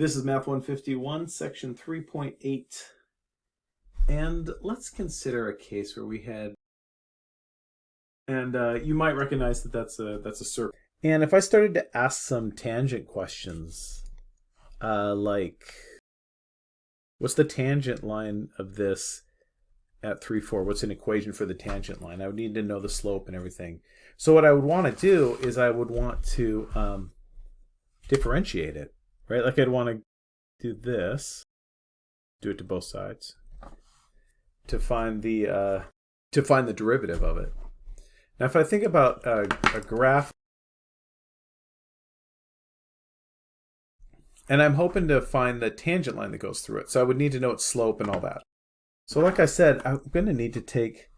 This is Math 151, section 3.8. And let's consider a case where we had, and uh, you might recognize that that's a, that's a circle. And if I started to ask some tangent questions, uh, like, what's the tangent line of this at 3, 4? What's an equation for the tangent line? I would need to know the slope and everything. So what I would want to do is I would want to um, differentiate it right? Like I'd want to do this, do it to both sides, to find the uh, to find the derivative of it. Now, if I think about a, a graph, and I'm hoping to find the tangent line that goes through it, so I would need to know its slope and all that. So, like I said, I'm going to need to take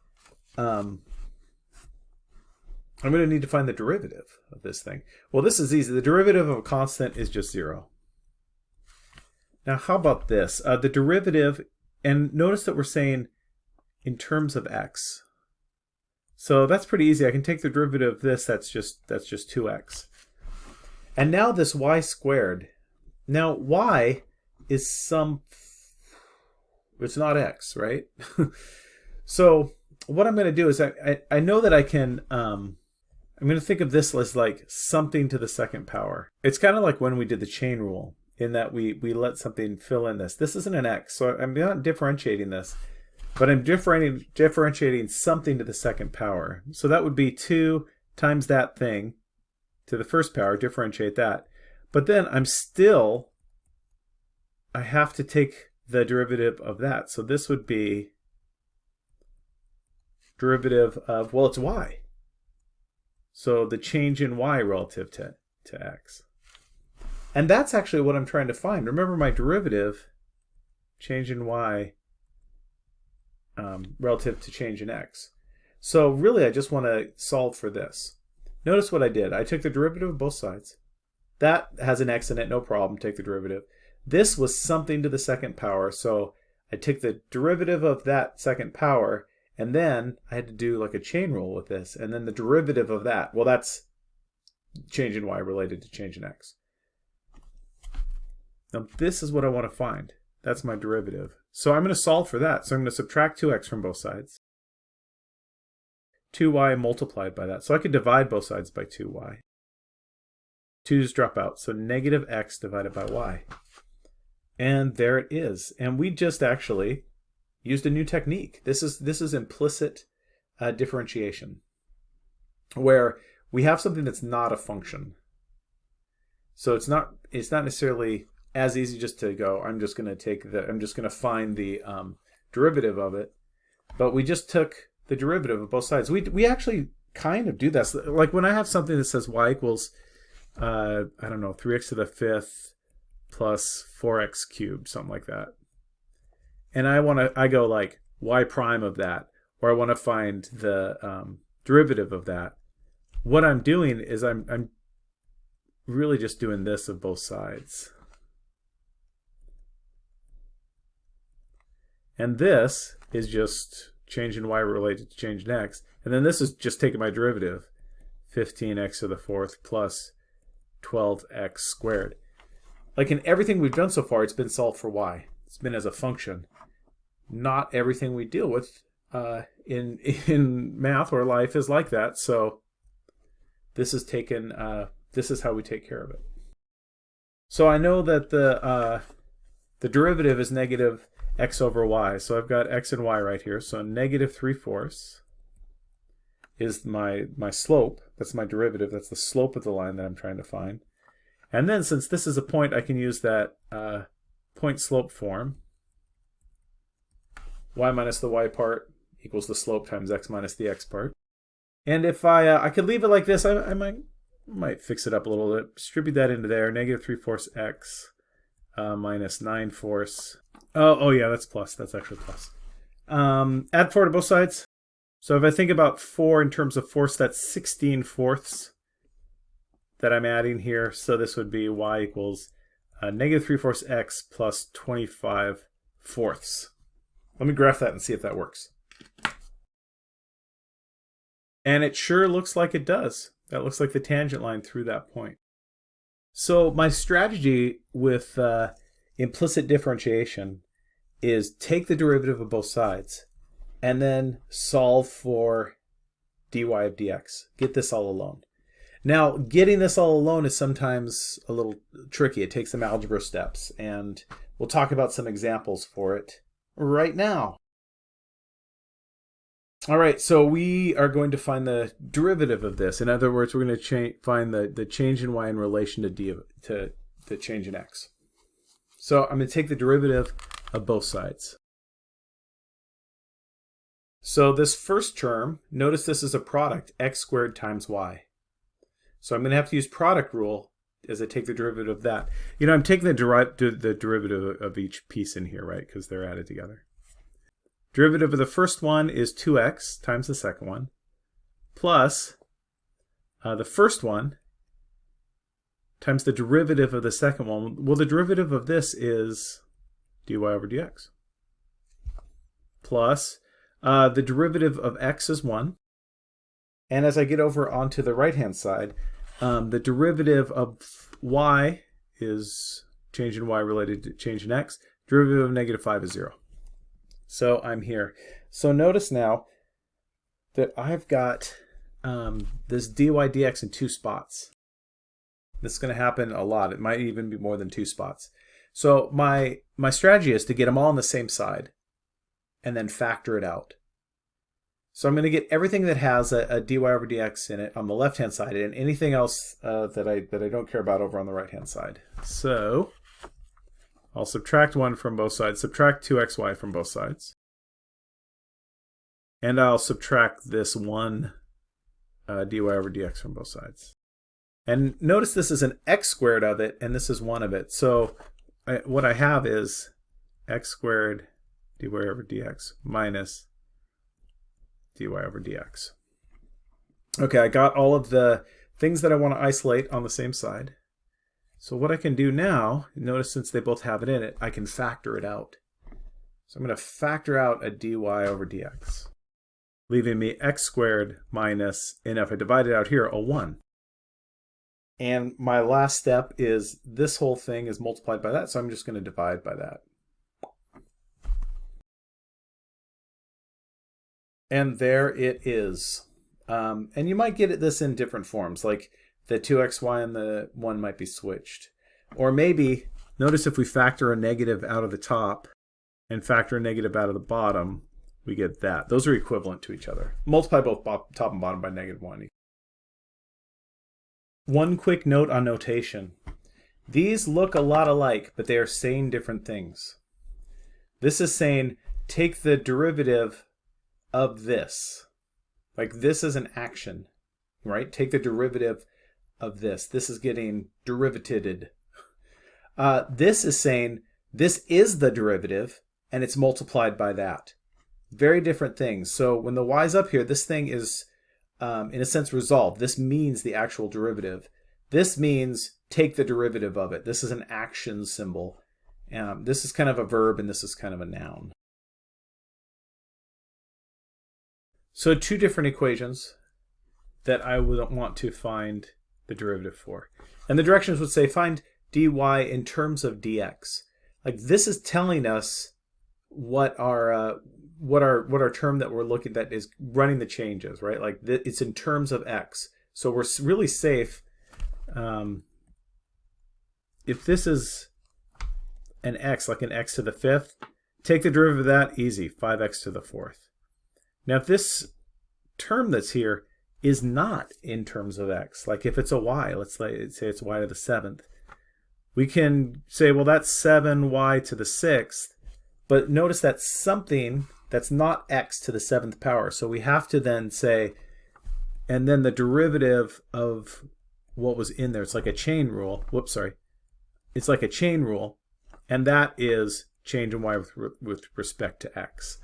um, I'm going to need to find the derivative of this thing. Well, this is easy. The derivative of a constant is just zero. Now, how about this? Uh, the derivative, and notice that we're saying in terms of x. So that's pretty easy. I can take the derivative of this, that's just, that's just 2x. And now this y squared. Now, y is some, it's not x, right? so what I'm going to do is I, I, I, know that I can, um, I'm going to think of this as like something to the second power. It's kind of like when we did the chain rule in that we, we let something fill in this. This isn't an x, so I'm not differentiating this, but I'm differentiating, differentiating something to the second power. So that would be 2 times that thing to the first power, differentiate that. But then I'm still, I have to take the derivative of that. So this would be derivative of, well, it's y. So the change in y relative to, to x. And that's actually what I'm trying to find. Remember my derivative, change in y um, relative to change in x. So really I just want to solve for this. Notice what I did. I took the derivative of both sides. That has an x in it, no problem, take the derivative. This was something to the second power, so I took the derivative of that second power, and then I had to do like a chain rule with this, and then the derivative of that. Well, that's change in y related to change in x. Now this is what I want to find. That's my derivative. So I'm going to solve for that. So I'm going to subtract 2x from both sides. 2y multiplied by that. So I could divide both sides by 2y. 2's drop out. So negative x divided by y. And there it is. And we just actually used a new technique. This is, this is implicit uh, differentiation, where we have something that's not a function. So it's not, it's not necessarily as easy just to go, I'm just going to take the, I'm just going to find the um, derivative of it. But we just took the derivative of both sides. We, we actually kind of do this. Like when I have something that says y equals, uh, I don't know, 3x to the fifth plus 4x cubed, something like that. And I want to, I go like y prime of that, or I want to find the um, derivative of that. What I'm doing is I'm, I'm really just doing this of both sides. And this is just change in y related to change in x. And then this is just taking my derivative, 15x to the fourth plus 12x squared. Like in everything we've done so far, it's been solved for y. It's been as a function. Not everything we deal with uh, in in math or life is like that. So this is taken. Uh, this is how we take care of it. So I know that the uh, the derivative is negative x over y. So I've got x and y right here. So negative 3 fourths is my, my slope. That's my derivative. That's the slope of the line that I'm trying to find. And then since this is a point, I can use that uh, point slope form. y minus the y part equals the slope times x minus the x part. And if I, uh, I could leave it like this, I, I might, might fix it up a little bit. Distribute that into there, negative 3 fourths x uh, minus 9 fourths Oh, oh yeah, that's plus. That's actually plus. Um, add 4 to both sides. So if I think about 4 in terms of force, that's 16 fourths that I'm adding here. So this would be y equals uh, negative 3 fourths x plus 25 fourths. Let me graph that and see if that works. And it sure looks like it does. That looks like the tangent line through that point. So my strategy with uh, implicit differentiation is take the derivative of both sides and then solve for dy of dx. Get this all alone. Now, getting this all alone is sometimes a little tricky. It takes some algebra steps, and we'll talk about some examples for it right now. All right, so we are going to find the derivative of this. In other words, we're going to find the, the change in y in relation to, d of, to the change in x. So I'm going to take the derivative of both sides. So this first term, notice this is a product, x squared times y. So I'm going to have to use product rule as I take the derivative of that. You know, I'm taking the, deri the derivative of each piece in here, right, because they're added together. Derivative of the first one is 2x times the second one, plus uh, the first one times the derivative of the second one. Well, the derivative of this is dy over dx. Plus, uh, the derivative of x is 1. And as I get over onto the right-hand side, um, the derivative of y is change in y related to change in x. Derivative of negative 5 is 0. So I'm here. So notice now that I've got um, this dy dx in two spots. This is going to happen a lot. It might even be more than two spots. So my, my strategy is to get them all on the same side and then factor it out. So I'm going to get everything that has a, a dy over dx in it on the left-hand side and anything else uh, that, I, that I don't care about over on the right-hand side. So I'll subtract 1 from both sides, subtract 2xy from both sides. And I'll subtract this 1 uh, dy over dx from both sides. And notice this is an x squared of it, and this is 1 of it. So I, what I have is x squared dy over dx minus dy over dx. Okay, I got all of the things that I want to isolate on the same side. So what I can do now, notice since they both have it in it, I can factor it out. So I'm going to factor out a dy over dx, leaving me x squared minus, and if I divide it out here, a 1. And my last step is this whole thing is multiplied by that, so I'm just going to divide by that. And there it is. Um, and you might get this in different forms, like the 2xy and the 1 might be switched. Or maybe, notice if we factor a negative out of the top and factor a negative out of the bottom, we get that. Those are equivalent to each other. Multiply both top and bottom by negative 1. One quick note on notation. These look a lot alike, but they are saying different things. This is saying take the derivative of this. Like this is an action, right? Take the derivative of this. This is getting derivated. Uh, this is saying this is the derivative and it's multiplied by that. Very different things. So when the y's up here, this thing is um, in a sense resolved. This means the actual derivative. This means take the derivative of it. This is an action symbol. Um, this is kind of a verb and this is kind of a noun. So two different equations that I would want to find the derivative for. And the directions would say find dy in terms of dx. Like this is telling us what our uh, what our what our term that we're looking that is running the changes, right? Like it's in terms of x. So we're really safe. Um, if this is an x, like an x to the fifth, take the derivative of that, easy, 5x to the fourth. Now if this term that's here is not in terms of x. Like if it's a y, let's say it's y to the seventh, we can say, well, that's 7y to the sixth, but notice that something that's not x to the seventh power. So we have to then say, and then the derivative of what was in there, it's like a chain rule. Whoops, sorry. It's like a chain rule, and that is change in y with, with respect to x.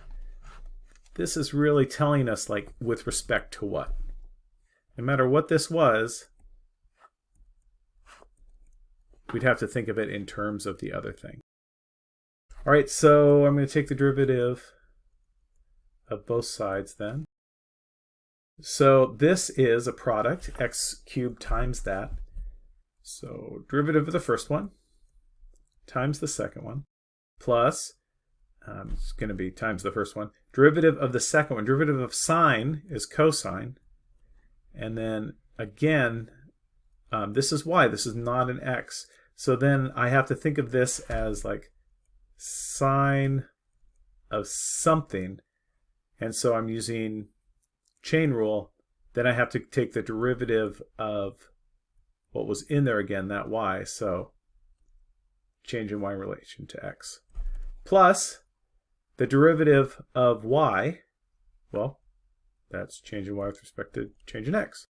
This is really telling us like with respect to what? no matter what this was, we'd have to think of it in terms of the other thing. All right, so I'm going to take the derivative of both sides then. So this is a product, x cubed times that. So derivative of the first one times the second one plus, um, it's going to be times the first one, derivative of the second one. Derivative of sine is cosine. And then again, um, this is y. This is not an x. So then I have to think of this as like sine of something. And so I'm using chain rule. Then I have to take the derivative of what was in there again, that y. So change in y relation to x. Plus the derivative of y, well, that's change in y with respect to change in x.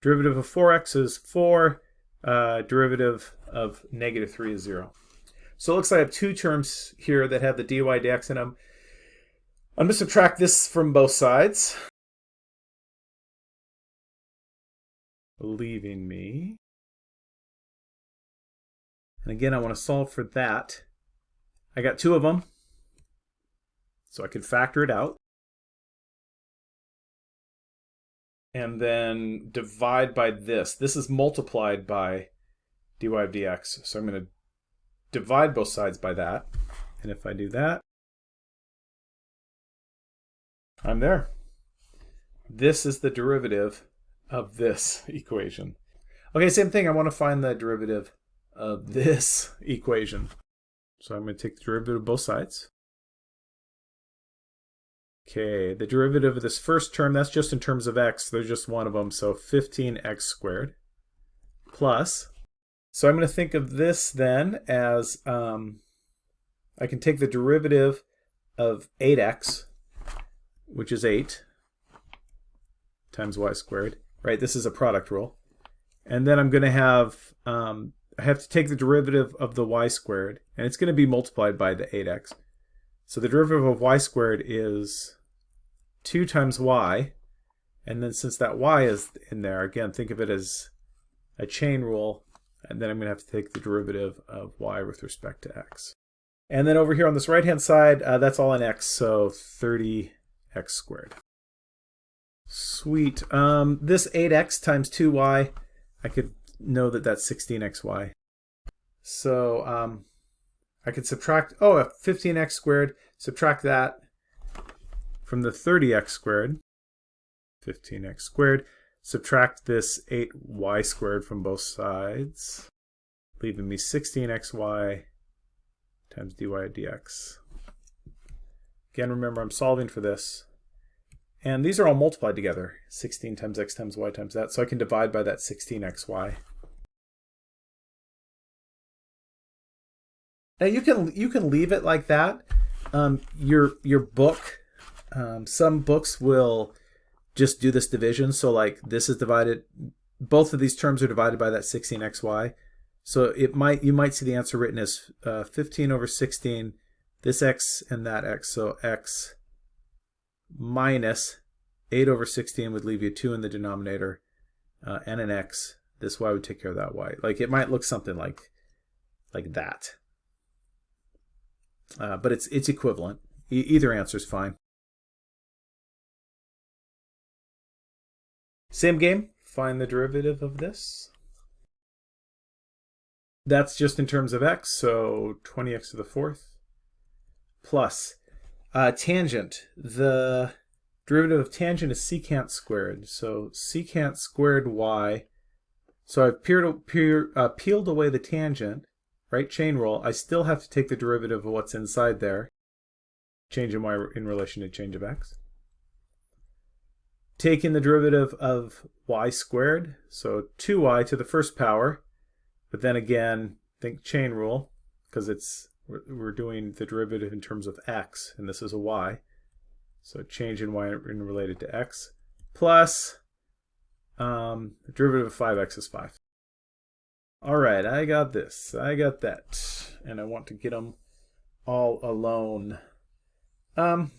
Derivative of 4x is 4. Uh, derivative of negative 3 is 0. So it looks like I have two terms here that have the dy dx in them. I'm going to subtract this from both sides. Leaving me. And again, I want to solve for that. I got two of them. So I can factor it out. and then divide by this. This is multiplied by dy of dx. So I'm going to divide both sides by that. And if I do that, I'm there. This is the derivative of this equation. Okay, same thing. I want to find the derivative of this equation. So I'm going to take the derivative of both sides. Okay, the derivative of this first term, that's just in terms of x. There's just one of them, so 15x squared plus. So I'm going to think of this then as, um, I can take the derivative of 8x, which is 8, times y squared, right? This is a product rule. And then I'm going to have, um, I have to take the derivative of the y squared, and it's going to be multiplied by the 8x. So the derivative of y squared is 2 times y, and then since that y is in there, again, think of it as a chain rule, and then I'm going to have to take the derivative of y with respect to x. And then over here on this right-hand side, uh, that's all in x, so 30x squared. Sweet. Um, this 8x times 2y, I could know that that's 16xy. So um, I could subtract, oh, 15x squared, subtract that, from the 30x squared, 15x squared, subtract this 8y squared from both sides, leaving me 16xy times dy dx. Again, remember I'm solving for this. And these are all multiplied together, 16 times x times y times that, so I can divide by that 16xy. Now you can you can leave it like that. Um, your your book um, some books will just do this division. So like this is divided, both of these terms are divided by that 16xy. So it might you might see the answer written as uh, 15 over 16, this x and that x. So x minus 8 over 16 would leave you 2 in the denominator uh, and an x. This y would take care of that y. Like it might look something like like that. Uh, but it's it's equivalent. E either answer is fine. Same game, find the derivative of this. That's just in terms of x, so 20x to the fourth plus uh, tangent. The derivative of tangent is secant squared. So secant squared y. So I've peeled, uh, peeled away the tangent, right? Chain rule. I still have to take the derivative of what's inside there. Change in y in relation to change of x taking the derivative of y squared, so 2y to the first power, but then again, think chain rule, because it's we're doing the derivative in terms of x, and this is a y. So change in y in related to x, plus um, the derivative of 5x is 5. All right, I got this, I got that, and I want to get them all alone. Um,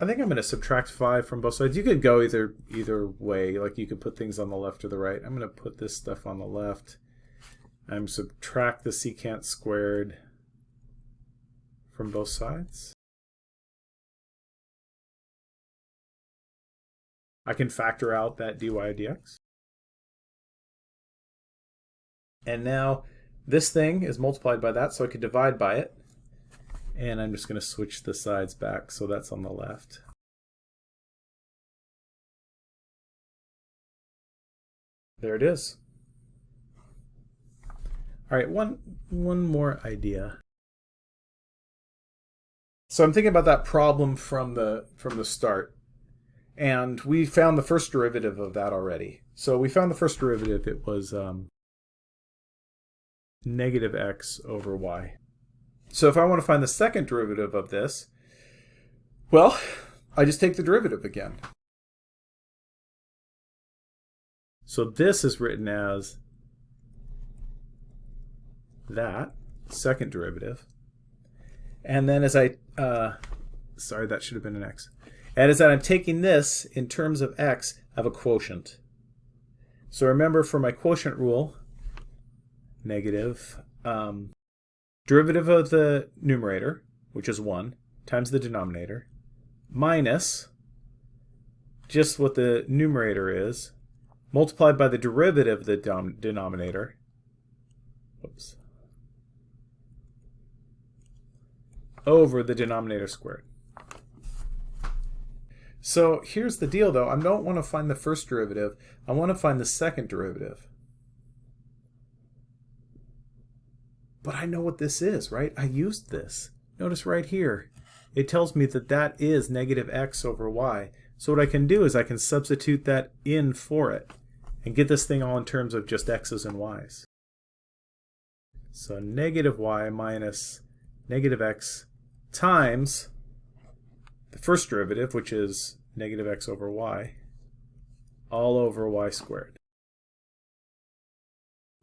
I think I'm going to subtract 5 from both sides. You could go either either way. Like you could put things on the left or the right. I'm going to put this stuff on the left. I'm subtract the secant squared from both sides. I can factor out that dy dx. And now this thing is multiplied by that, so I could divide by it. And I'm just going to switch the sides back so that's on the left. There it is. All right, one one more idea. So I'm thinking about that problem from the from the start. And we found the first derivative of that already. So we found the first derivative. It was um, negative x over y. So if I want to find the second derivative of this, well, I just take the derivative again. So this is written as that, second derivative. And then as I, uh, sorry, that should have been an x. And as that I'm taking this in terms of x, I have a quotient. So remember for my quotient rule, negative, um, derivative of the numerator, which is 1, times the denominator, minus just what the numerator is, multiplied by the derivative of the denominator, oops, over the denominator squared. So here's the deal though, I don't want to find the first derivative, I want to find the second derivative. But I know what this is, right? I used this. Notice right here, it tells me that that is negative x over y. So what I can do is I can substitute that in for it and get this thing all in terms of just x's and y's. So negative y minus negative x times the first derivative, which is negative x over y, all over y squared.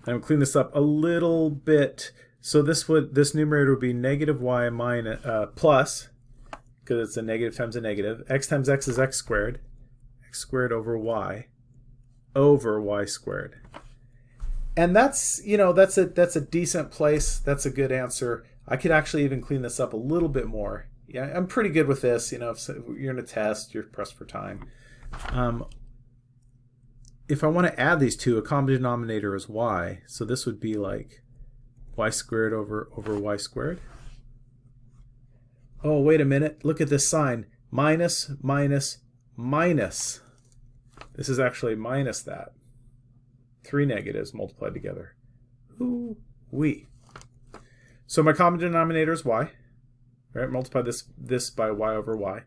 I'm going to clean this up a little bit. So this would this numerator would be negative y minus uh, plus because it's a negative times a negative. x times x is x squared. x squared over y over y squared. And that's you know that's a that's a decent place. That's a good answer. I could actually even clean this up a little bit more. Yeah, I'm pretty good with this. You know, if you're in a test, you're pressed for time. Um, if I want to add these two, a common denominator is y. So this would be like y squared over, over y squared. Oh, wait a minute. Look at this sign. Minus, minus, minus. This is actually minus that. Three negatives multiplied together. Ooh, we. So my common denominator is y. Right, multiply this, this by y over y.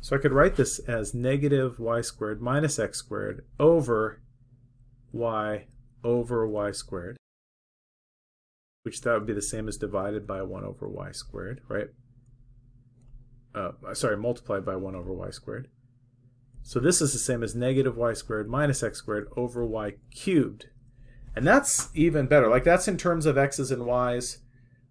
So I could write this as negative y squared minus x squared over y over y squared, which that would be the same as divided by 1 over y squared, right? Uh, sorry, multiplied by 1 over y squared. So this is the same as negative y squared minus x squared over y cubed. And that's even better. Like that's in terms of x's and y's.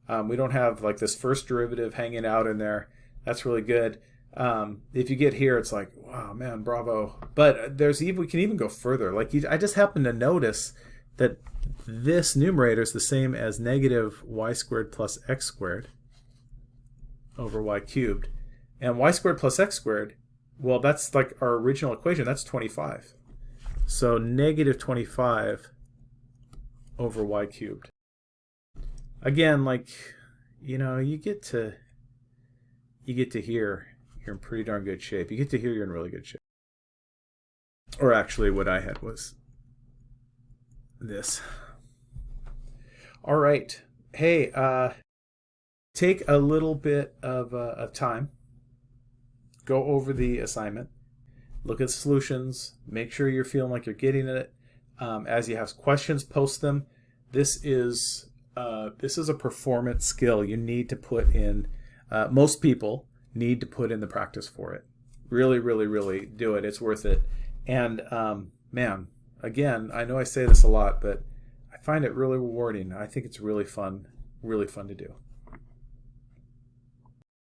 Um, we don't have like this first derivative hanging out in there. That's really good. Um, if you get here, it's like, wow, man, bravo. But there's even we can even go further. Like you, I just happen to notice that this numerator is the same as negative y squared plus x squared over y cubed. And y squared plus x squared, well, that's like our original equation. That's 25. So negative 25 over y cubed again, like, you know, you get to you get to here you're in pretty darn good shape. You get to here you're in really good shape. Or actually what I had was this. All right. Hey, uh take a little bit of, uh, of time. Go over the assignment. Look at solutions. Make sure you're feeling like you're getting it. Um, as you have questions, post them. This is uh, this is a performance skill you need to put in. Uh, most people need to put in the practice for it. Really, really, really do it. It's worth it. And um, man, again, I know I say this a lot, but I find it really rewarding. I think it's really fun, really fun to do.